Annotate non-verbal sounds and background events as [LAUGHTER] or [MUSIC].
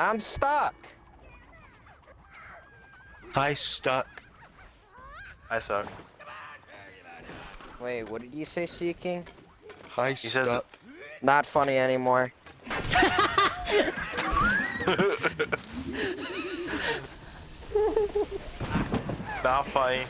I'm stuck. I stuck. I suck. Wait, what did you say, Seeking? I said- stuck. Not funny anymore. [LAUGHS] Not funny.